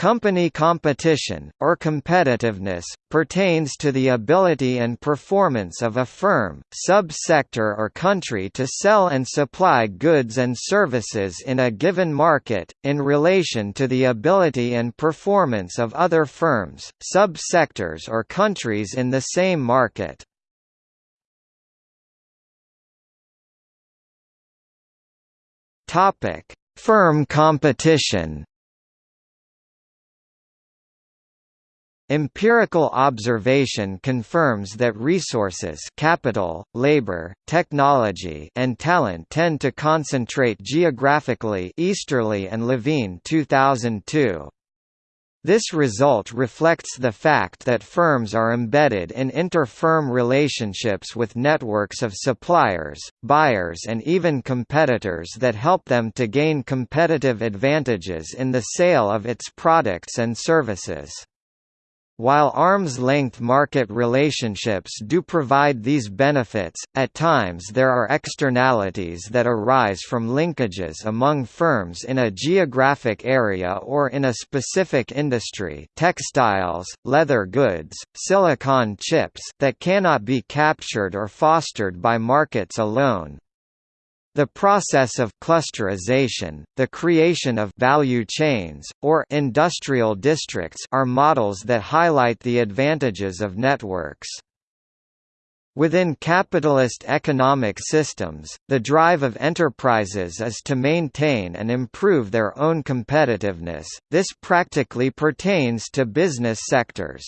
Company competition, or competitiveness, pertains to the ability and performance of a firm, sub-sector or country to sell and supply goods and services in a given market, in relation to the ability and performance of other firms, sub-sectors or countries in the same market. Firm competition Empirical observation confirms that resources capital, labor, technology and talent tend to concentrate geographically Easterly and Levine 2002. This result reflects the fact that firms are embedded in inter-firm relationships with networks of suppliers, buyers and even competitors that help them to gain competitive advantages in the sale of its products and services. While arm's-length market relationships do provide these benefits, at times there are externalities that arise from linkages among firms in a geographic area or in a specific industry textiles, leather goods, silicon chips that cannot be captured or fostered by markets alone. The process of clusterization, the creation of value chains, or industrial districts are models that highlight the advantages of networks. Within capitalist economic systems, the drive of enterprises is to maintain and improve their own competitiveness, this practically pertains to business sectors.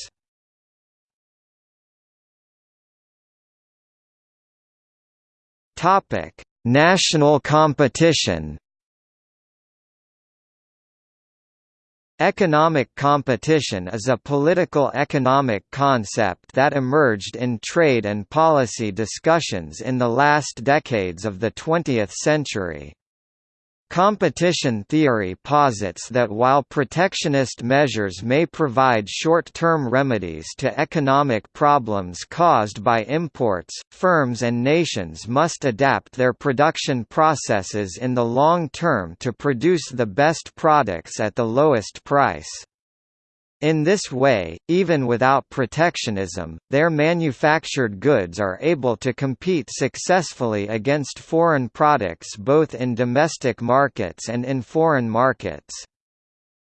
Topic National competition Economic competition is a political economic concept that emerged in trade and policy discussions in the last decades of the 20th century. Competition theory posits that while protectionist measures may provide short-term remedies to economic problems caused by imports, firms and nations must adapt their production processes in the long term to produce the best products at the lowest price. In this way, even without protectionism, their manufactured goods are able to compete successfully against foreign products both in domestic markets and in foreign markets.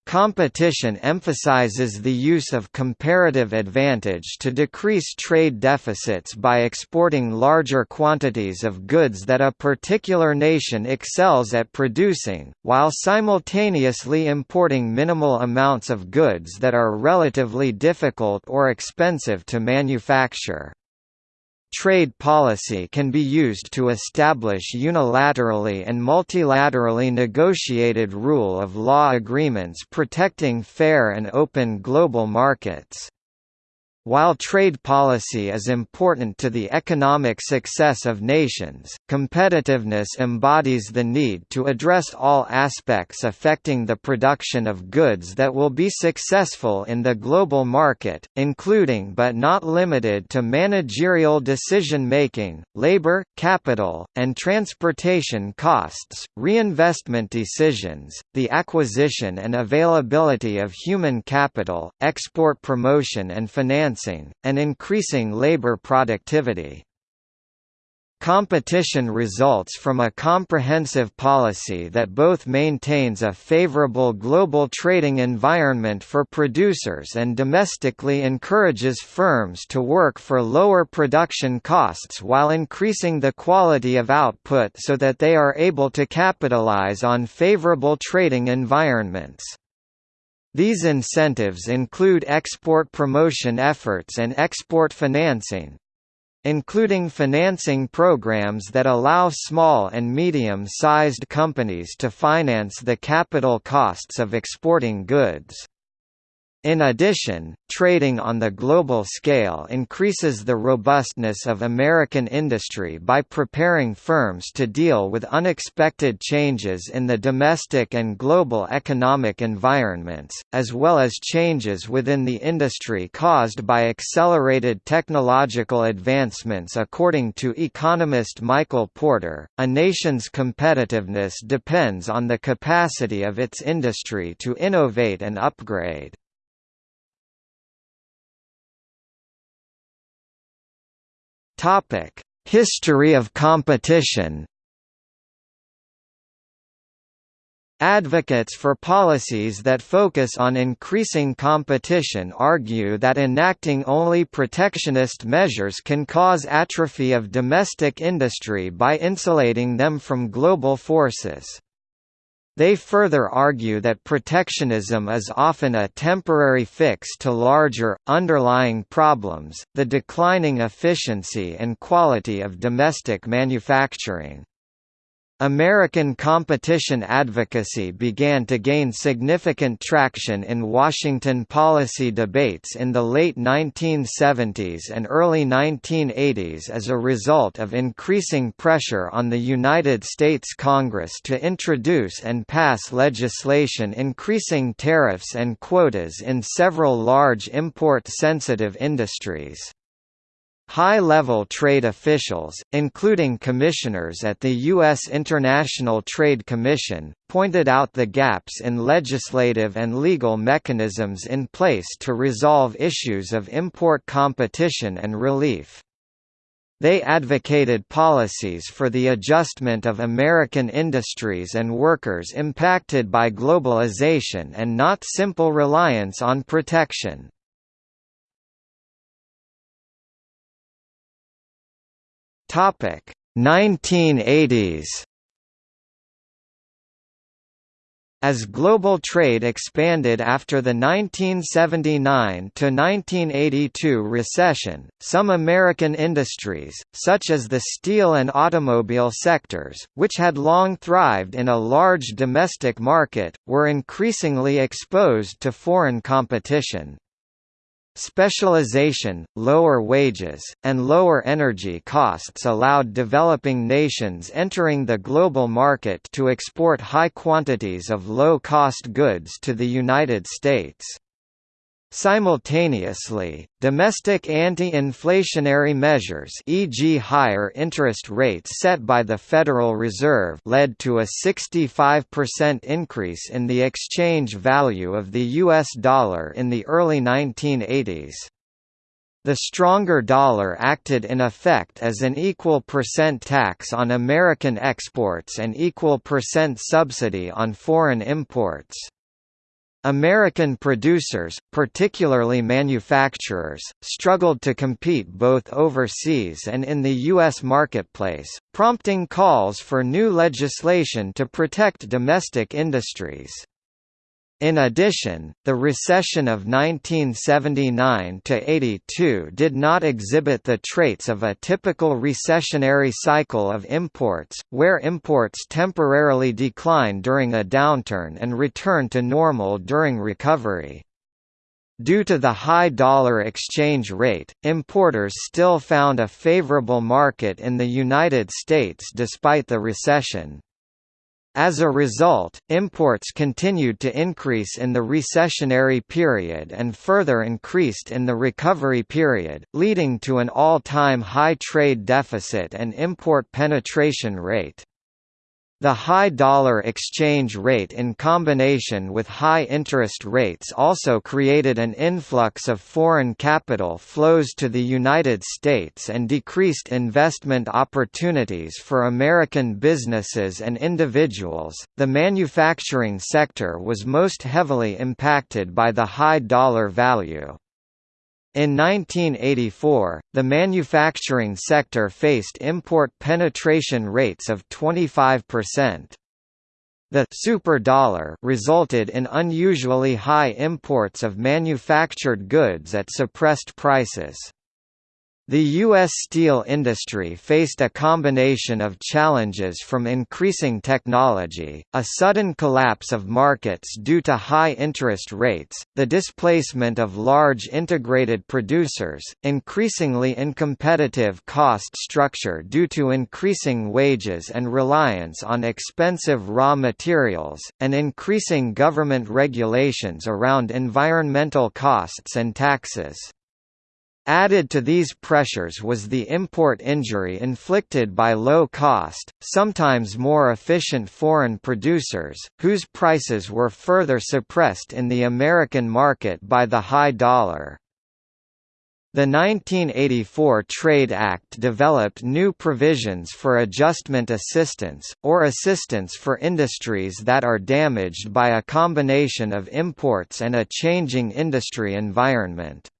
Competition emphasizes the use of comparative advantage to decrease trade deficits by exporting larger quantities of goods that a particular nation excels at producing, while simultaneously importing minimal amounts of goods that are relatively difficult or expensive to manufacture. Trade policy can be used to establish unilaterally and multilaterally negotiated rule of law agreements protecting fair and open global markets. While trade policy is important to the economic success of nations, competitiveness embodies the need to address all aspects affecting the production of goods that will be successful in the global market, including but not limited to managerial decision-making, labor, capital, and transportation costs, reinvestment decisions, the acquisition and availability of human capital, export promotion and finance and increasing labor productivity. Competition results from a comprehensive policy that both maintains a favorable global trading environment for producers and domestically encourages firms to work for lower production costs while increasing the quality of output so that they are able to capitalize on favorable trading environments. These incentives include export promotion efforts and export financing including financing programs that allow small and medium-sized companies to finance the capital costs of exporting goods. In addition, trading on the global scale increases the robustness of American industry by preparing firms to deal with unexpected changes in the domestic and global economic environments, as well as changes within the industry caused by accelerated technological advancements according to economist Michael Porter, a nation's competitiveness depends on the capacity of its industry to innovate and upgrade. Topic: History of competition. Advocates for policies that focus on increasing competition argue that enacting only protectionist measures can cause atrophy of domestic industry by insulating them from global forces. They further argue that protectionism is often a temporary fix to larger, underlying problems, the declining efficiency and quality of domestic manufacturing. American competition advocacy began to gain significant traction in Washington policy debates in the late 1970s and early 1980s as a result of increasing pressure on the United States Congress to introduce and pass legislation increasing tariffs and quotas in several large import-sensitive industries. High-level trade officials, including commissioners at the U.S. International Trade Commission, pointed out the gaps in legislative and legal mechanisms in place to resolve issues of import competition and relief. They advocated policies for the adjustment of American industries and workers impacted by globalization and not simple reliance on protection. Topic 1980s As global trade expanded after the 1979–1982 recession, some American industries, such as the steel and automobile sectors, which had long thrived in a large domestic market, were increasingly exposed to foreign competition. Specialization, lower wages, and lower energy costs allowed developing nations entering the global market to export high quantities of low-cost goods to the United States. Simultaneously, domestic anti-inflationary measures e.g. higher interest rates set by the Federal Reserve led to a 65% increase in the exchange value of the US dollar in the early 1980s. The stronger dollar acted in effect as an equal percent tax on American exports and equal percent subsidy on foreign imports. American producers, particularly manufacturers, struggled to compete both overseas and in the U.S. marketplace, prompting calls for new legislation to protect domestic industries. In addition, the recession of 1979–82 did not exhibit the traits of a typical recessionary cycle of imports, where imports temporarily decline during a downturn and return to normal during recovery. Due to the high dollar exchange rate, importers still found a favorable market in the United States despite the recession. As a result, imports continued to increase in the recessionary period and further increased in the recovery period, leading to an all-time high trade deficit and import penetration rate. The high dollar exchange rate in combination with high interest rates also created an influx of foreign capital flows to the United States and decreased investment opportunities for American businesses and individuals. The manufacturing sector was most heavily impacted by the high dollar value. In 1984, the manufacturing sector faced import penetration rates of 25%. The superdollar resulted in unusually high imports of manufactured goods at suppressed prices. The U.S. steel industry faced a combination of challenges from increasing technology, a sudden collapse of markets due to high interest rates, the displacement of large integrated producers, increasingly incompetitive cost structure due to increasing wages and reliance on expensive raw materials, and increasing government regulations around environmental costs and taxes. Added to these pressures was the import injury inflicted by low-cost, sometimes more efficient foreign producers, whose prices were further suppressed in the American market by the high dollar. The 1984 Trade Act developed new provisions for adjustment assistance, or assistance for industries that are damaged by a combination of imports and a changing industry environment.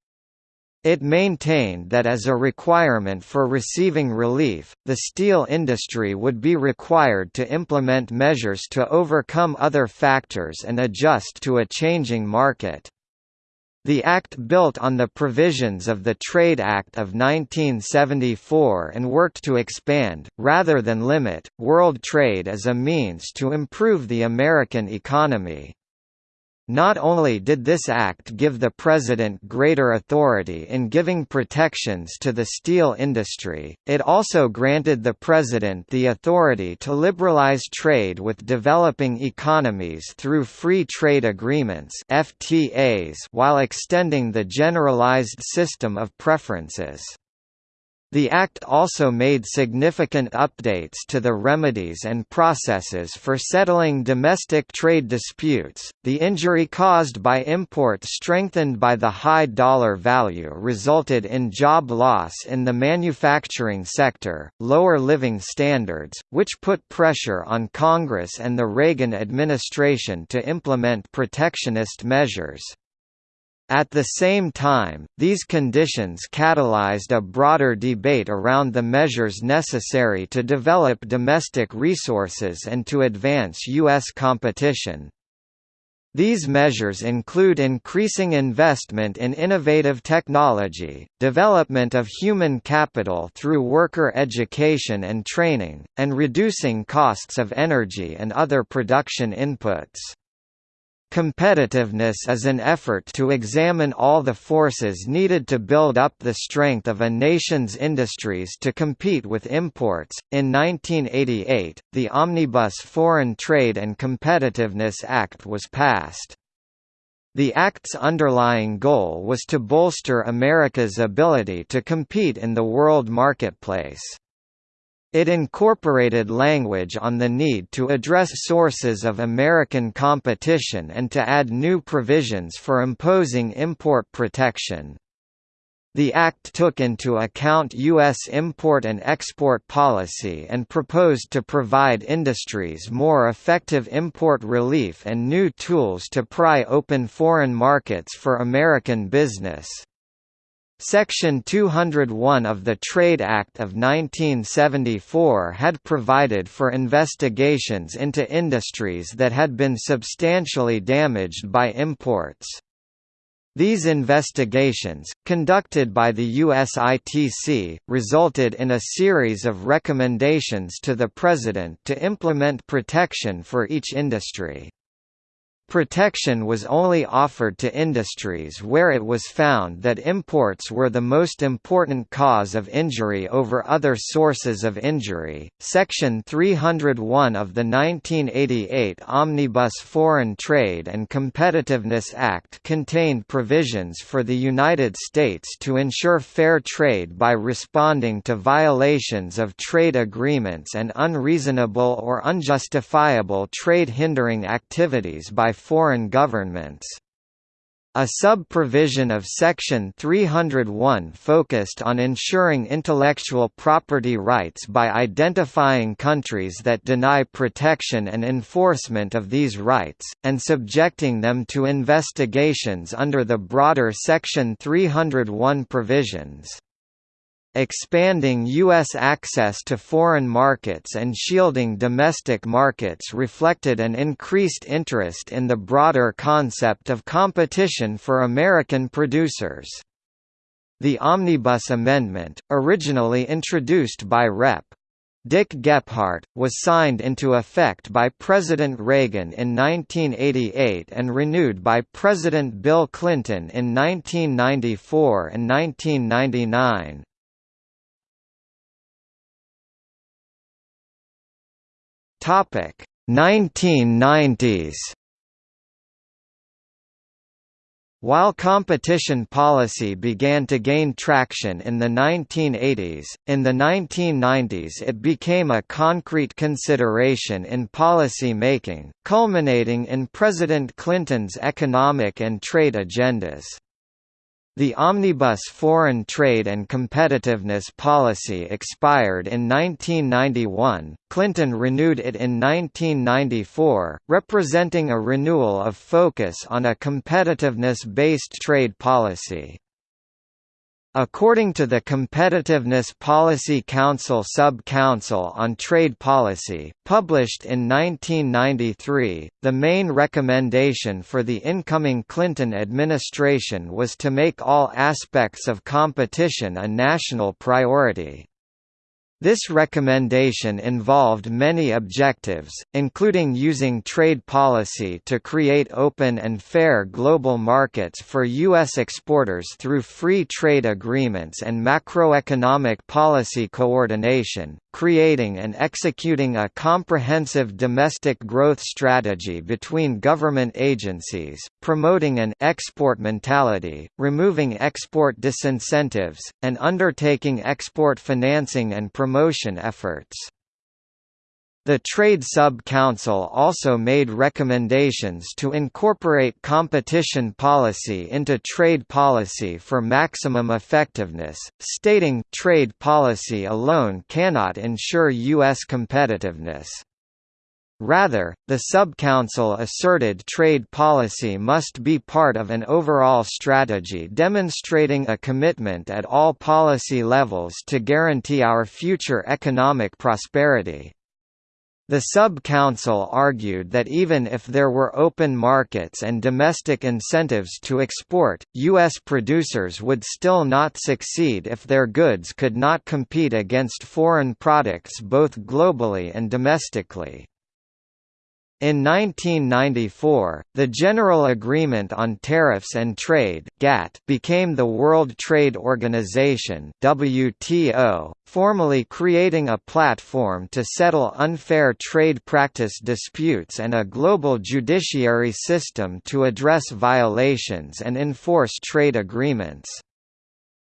It maintained that as a requirement for receiving relief, the steel industry would be required to implement measures to overcome other factors and adjust to a changing market. The Act built on the provisions of the Trade Act of 1974 and worked to expand, rather than limit, world trade as a means to improve the American economy. Not only did this act give the President greater authority in giving protections to the steel industry, it also granted the President the authority to liberalize trade with developing economies through Free Trade Agreements FTAs while extending the generalized system of preferences. The Act also made significant updates to the remedies and processes for settling domestic trade disputes. The injury caused by imports strengthened by the high dollar value resulted in job loss in the manufacturing sector, lower living standards, which put pressure on Congress and the Reagan administration to implement protectionist measures. At the same time, these conditions catalyzed a broader debate around the measures necessary to develop domestic resources and to advance U.S. competition. These measures include increasing investment in innovative technology, development of human capital through worker education and training, and reducing costs of energy and other production inputs. Competitiveness is an effort to examine all the forces needed to build up the strength of a nation's industries to compete with imports. In 1988, the Omnibus Foreign Trade and Competitiveness Act was passed. The Act's underlying goal was to bolster America's ability to compete in the world marketplace. It incorporated language on the need to address sources of American competition and to add new provisions for imposing import protection. The Act took into account U.S. import and export policy and proposed to provide industries more effective import relief and new tools to pry open foreign markets for American business. Section 201 of the Trade Act of 1974 had provided for investigations into industries that had been substantially damaged by imports. These investigations, conducted by the USITC, resulted in a series of recommendations to the President to implement protection for each industry. Protection was only offered to industries where it was found that imports were the most important cause of injury over other sources of injury. Section 301 of the 1988 Omnibus Foreign Trade and Competitiveness Act contained provisions for the United States to ensure fair trade by responding to violations of trade agreements and unreasonable or unjustifiable trade hindering activities by foreign governments. A sub-provision of Section 301 focused on ensuring intellectual property rights by identifying countries that deny protection and enforcement of these rights, and subjecting them to investigations under the broader Section 301 provisions. Expanding U.S. access to foreign markets and shielding domestic markets reflected an increased interest in the broader concept of competition for American producers. The Omnibus Amendment, originally introduced by Rep. Dick Gephardt, was signed into effect by President Reagan in 1988 and renewed by President Bill Clinton in 1994 and 1999. Topic 1990s While competition policy began to gain traction in the 1980s, in the 1990s it became a concrete consideration in policy making, culminating in President Clinton's economic and trade agendas. The Omnibus Foreign Trade and Competitiveness Policy expired in 1991, Clinton renewed it in 1994, representing a renewal of focus on a competitiveness-based trade policy. According to the Competitiveness Policy Council Sub-Council on Trade Policy, published in 1993, the main recommendation for the incoming Clinton administration was to make all aspects of competition a national priority. This recommendation involved many objectives, including using trade policy to create open and fair global markets for U.S. exporters through free trade agreements and macroeconomic policy coordination, creating and executing a comprehensive domestic growth strategy between government agencies, promoting an export mentality, removing export disincentives, and undertaking export financing and promotion efforts. The Trade Sub-Council also made recommendations to incorporate competition policy into trade policy for maximum effectiveness, stating, trade policy alone cannot ensure U.S. competitiveness. Rather, the Sub-Council asserted trade policy must be part of an overall strategy demonstrating a commitment at all policy levels to guarantee our future economic prosperity. The sub-council argued that even if there were open markets and domestic incentives to export, U.S. producers would still not succeed if their goods could not compete against foreign products both globally and domestically. In 1994, the General Agreement on Tariffs and Trade (GATT) became the World Trade Organization (WTO), formally creating a platform to settle unfair trade practice disputes and a global judiciary system to address violations and enforce trade agreements.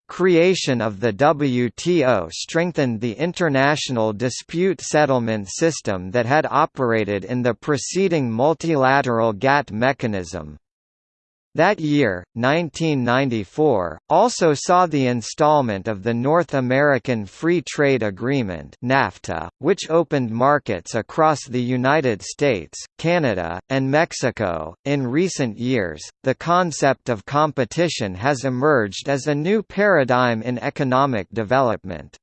Creation of the WTO strengthened the international dispute settlement system that had operated in the preceding multilateral GATT mechanism. That year, 1994, also saw the installment of the North American Free Trade Agreement (NAFTA), which opened markets across the United States, Canada, and Mexico. In recent years, the concept of competition has emerged as a new paradigm in economic development.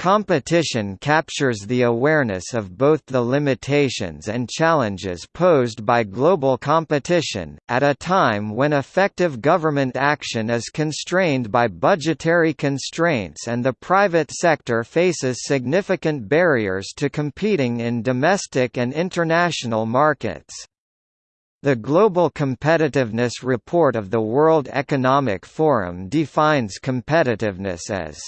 Competition captures the awareness of both the limitations and challenges posed by global competition, at a time when effective government action is constrained by budgetary constraints and the private sector faces significant barriers to competing in domestic and international markets. The Global Competitiveness Report of the World Economic Forum defines competitiveness as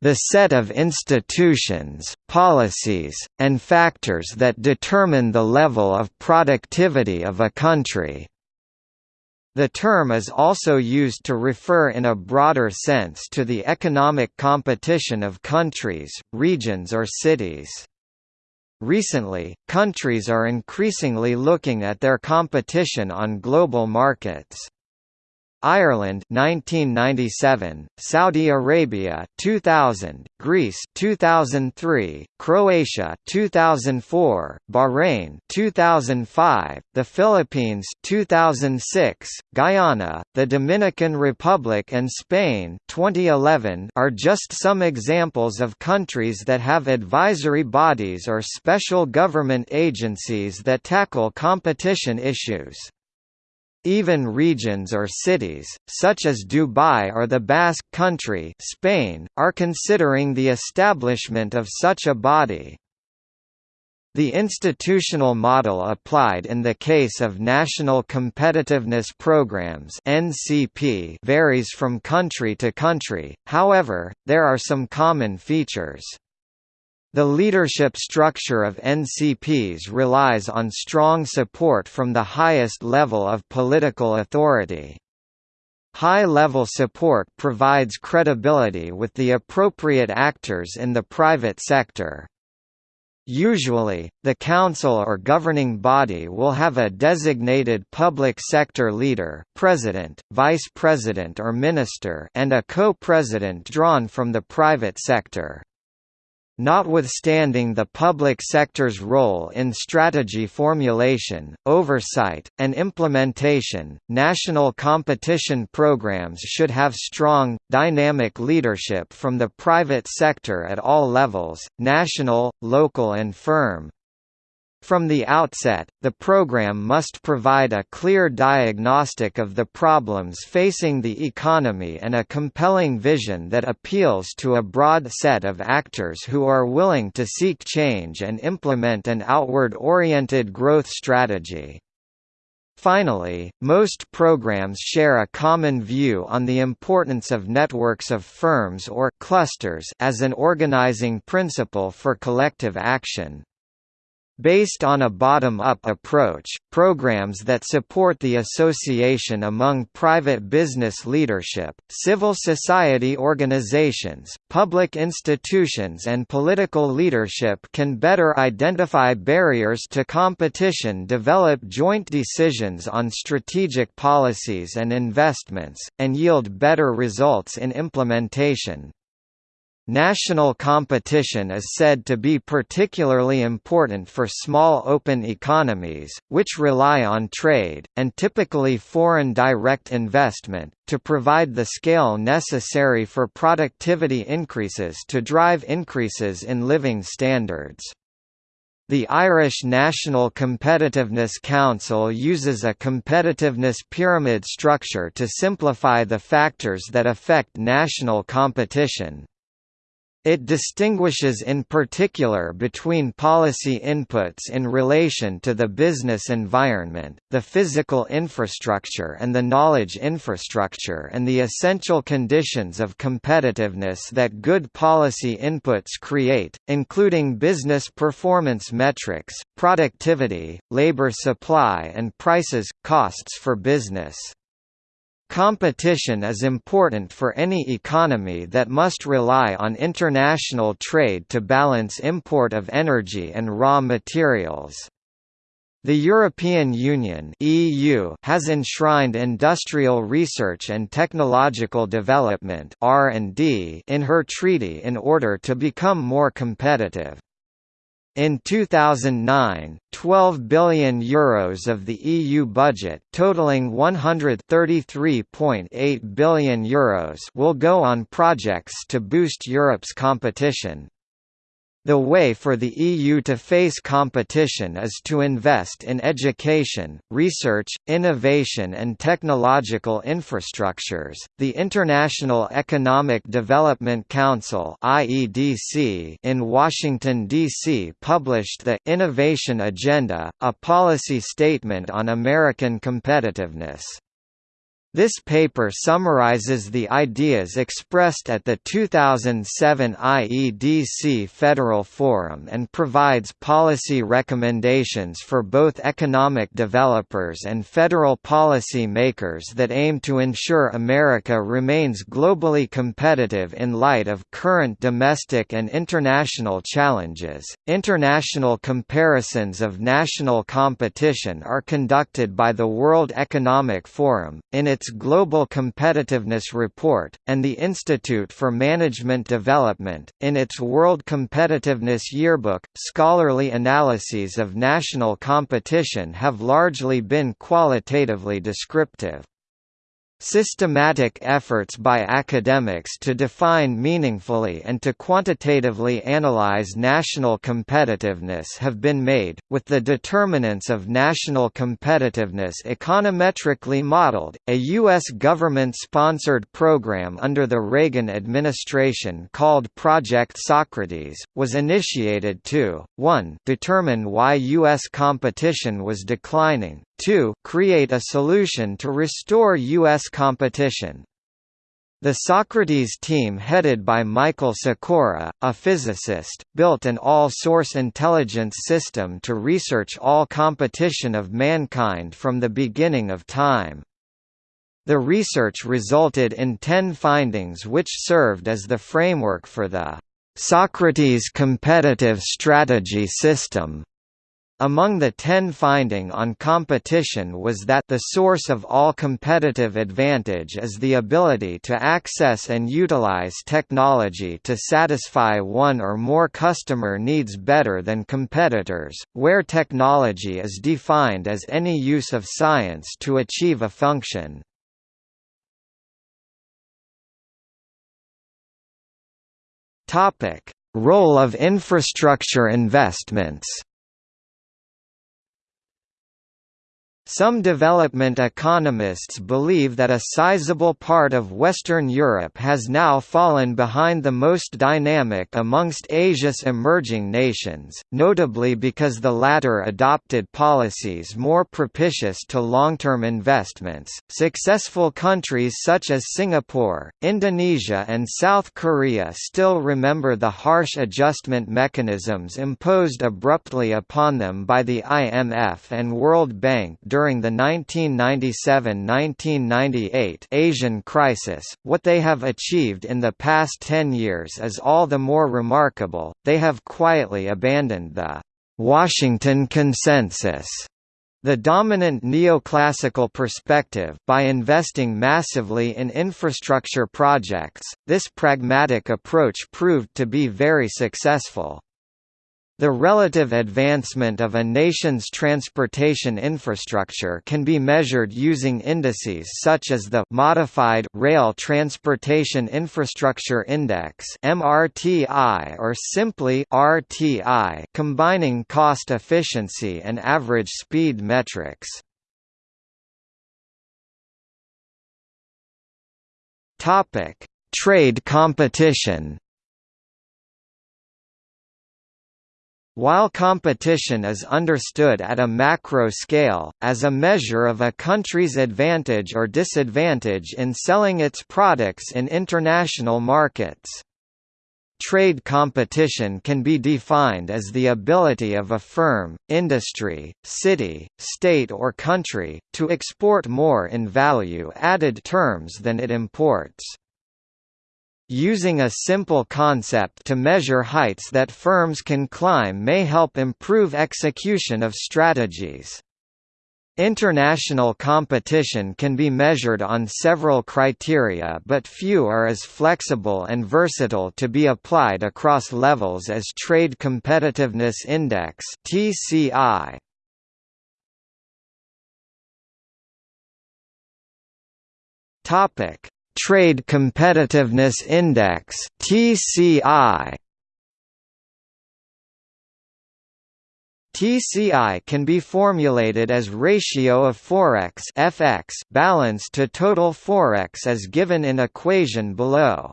the set of institutions, policies, and factors that determine the level of productivity of a country. The term is also used to refer in a broader sense to the economic competition of countries, regions or cities. Recently, countries are increasingly looking at their competition on global markets. Ireland 1997, Saudi Arabia 2000, Greece 2003, Croatia 2004, Bahrain 2005, the Philippines 2006, Guyana, the Dominican Republic and Spain 2011 are just some examples of countries that have advisory bodies or special government agencies that tackle competition issues. Even regions or cities, such as Dubai or the Basque Country Spain, are considering the establishment of such a body. The institutional model applied in the case of National Competitiveness Programs varies from country to country. However, there are some common features. The leadership structure of NCPs relies on strong support from the highest level of political authority. High-level support provides credibility with the appropriate actors in the private sector. Usually, the council or governing body will have a designated public sector leader president, vice president or minister and a co-president drawn from the private sector. Notwithstanding the public sector's role in strategy formulation, oversight, and implementation, national competition programs should have strong, dynamic leadership from the private sector at all levels, national, local and firm. From the outset, the program must provide a clear diagnostic of the problems facing the economy and a compelling vision that appeals to a broad set of actors who are willing to seek change and implement an outward-oriented growth strategy. Finally, most programs share a common view on the importance of networks of firms or clusters as an organizing principle for collective action. Based on a bottom-up approach, programs that support the association among private business leadership, civil society organizations, public institutions and political leadership can better identify barriers to competition develop joint decisions on strategic policies and investments, and yield better results in implementation. National competition is said to be particularly important for small open economies, which rely on trade, and typically foreign direct investment, to provide the scale necessary for productivity increases to drive increases in living standards. The Irish National Competitiveness Council uses a competitiveness pyramid structure to simplify the factors that affect national competition. It distinguishes in particular between policy inputs in relation to the business environment, the physical infrastructure and the knowledge infrastructure and the essential conditions of competitiveness that good policy inputs create, including business performance metrics, productivity, labor supply and prices, costs for business. Competition is important for any economy that must rely on international trade to balance import of energy and raw materials. The European Union (EU) has enshrined industrial research and technological development (R&D) in her treaty in order to become more competitive. In 2009, 12 billion euros of the EU budget, totaling 133.8 billion euros, will go on projects to boost Europe's competition. The way for the EU to face competition is to invest in education, research, innovation and technological infrastructures. The International Economic Development Council (IEDC) in Washington D.C. published the Innovation Agenda, a policy statement on American competitiveness. This paper summarizes the ideas expressed at the 2007 IEDC Federal Forum and provides policy recommendations for both economic developers and federal policy makers that aim to ensure America remains globally competitive in light of current domestic and international challenges. International comparisons of national competition are conducted by the World Economic Forum, in its its Global Competitiveness Report, and the Institute for Management Development, in its World Competitiveness Yearbook. Scholarly analyses of national competition have largely been qualitatively descriptive. Systematic efforts by academics to define meaningfully and to quantitatively analyze national competitiveness have been made, with the determinants of national competitiveness econometrically modeled. A U.S. government sponsored program under the Reagan administration called Project Socrates was initiated to 1. determine why U.S. competition was declining, 2. Create a solution to restore U.S. competition. The Socrates team headed by Michael Sekora, a physicist, built an all-source intelligence system to research all competition of mankind from the beginning of time. The research resulted in ten findings which served as the framework for the Socrates Competitive Strategy System among the ten finding on competition was that the source of all competitive advantage is the ability to access and utilize technology to satisfy one or more customer needs better than competitors, where technology is defined as any use of science to achieve a function. Role of infrastructure investments Some development economists believe that a sizable part of Western Europe has now fallen behind the most dynamic amongst Asia's emerging nations, notably because the latter adopted policies more propitious to long-term investments. Successful countries such as Singapore, Indonesia and South Korea still remember the harsh adjustment mechanisms imposed abruptly upon them by the IMF and World Bank during the 1997–1998 Asian crisis, what they have achieved in the past ten years is all the more remarkable, they have quietly abandoned the «Washington Consensus» The dominant neoclassical perspective by investing massively in infrastructure projects, this pragmatic approach proved to be very successful. The relative advancement of a nation's transportation infrastructure can be measured using indices such as the Modified Rail Transportation Infrastructure Index (MRTI) or simply RTI, combining cost efficiency and average speed metrics. Topic: Trade competition. While competition is understood at a macro scale, as a measure of a country's advantage or disadvantage in selling its products in international markets. Trade competition can be defined as the ability of a firm, industry, city, state or country, to export more in value-added terms than it imports. Using a simple concept to measure heights that firms can climb may help improve execution of strategies. International competition can be measured on several criteria but few are as flexible and versatile to be applied across levels as Trade Competitiveness Index (TCI). Topic: Trade Competitiveness Index (TCI). TCI can be formulated as ratio of forex (FX) balance to total forex as given in equation below.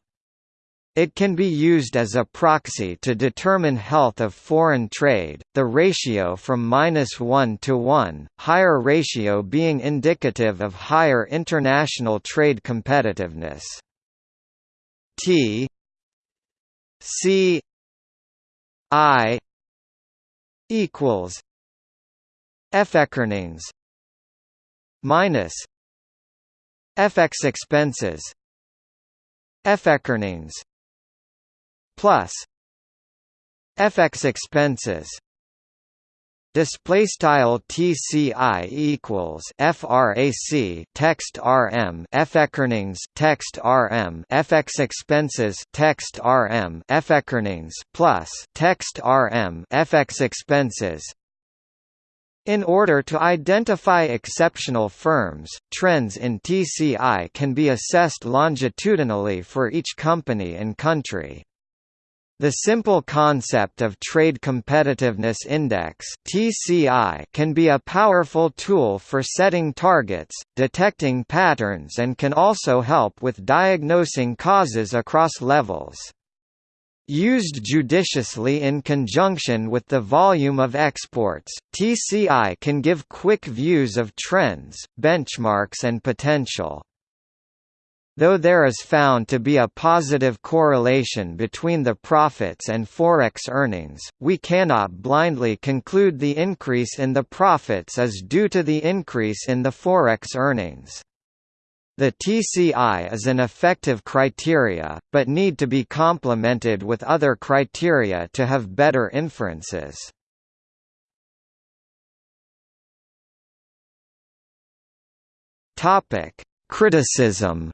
It can be used as a proxy to determine health of foreign trade, the ratio from minus 1 to 1, higher ratio being indicative of higher international trade competitiveness. T C I equals FX earnings minus FX expenses FX earnings plus FX expenses display style TCI equals frac text rm FX earnings text rm FX expenses text rm FX earnings plus text rm FX expenses In order to identify exceptional firms, trends in TCI can be assessed longitudinally for each company and country. The simple concept of Trade Competitiveness Index can be a powerful tool for setting targets, detecting patterns and can also help with diagnosing causes across levels. Used judiciously in conjunction with the volume of exports, TCI can give quick views of trends, benchmarks and potential. Though there is found to be a positive correlation between the profits and forex earnings, we cannot blindly conclude the increase in the profits is due to the increase in the forex earnings. The TCI is an effective criteria, but need to be complemented with other criteria to have better inferences. Criticism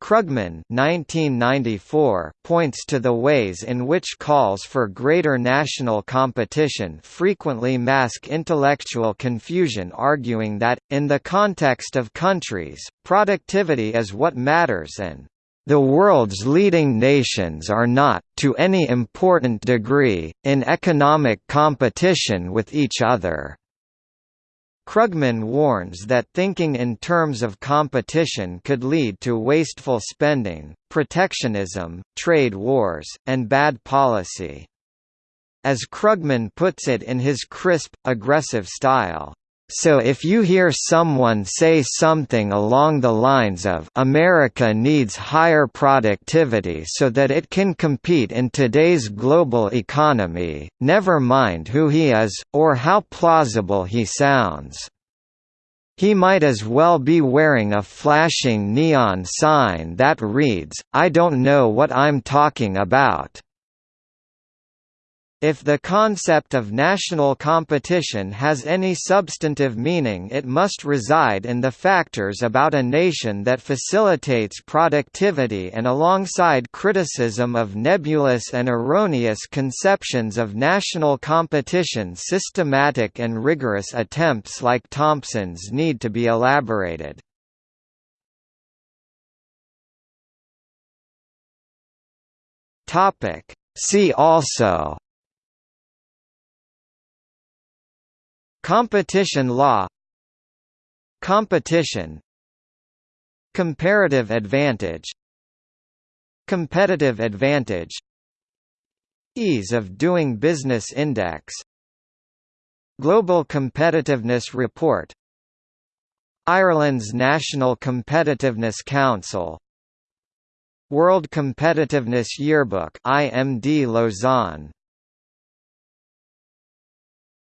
Krugman 1994 points to the ways in which calls for greater national competition frequently mask intellectual confusion arguing that, in the context of countries, productivity is what matters and the world's leading nations are not, to any important degree, in economic competition with each other. Krugman warns that thinking in terms of competition could lead to wasteful spending, protectionism, trade wars, and bad policy. As Krugman puts it in his crisp, aggressive style, so if you hear someone say something along the lines of America needs higher productivity so that it can compete in today's global economy, never mind who he is, or how plausible he sounds. He might as well be wearing a flashing neon sign that reads, I don't know what I'm talking about. If the concept of national competition has any substantive meaning it must reside in the factors about a nation that facilitates productivity and alongside criticism of nebulous and erroneous conceptions of national competition systematic and rigorous attempts like Thompson's need to be elaborated. See also Competition law. Competition. Comparative advantage. Competitive advantage. Ease of doing business index. Global Competitiveness Report. Ireland's National Competitiveness Council. World Competitiveness Yearbook IMD Lausanne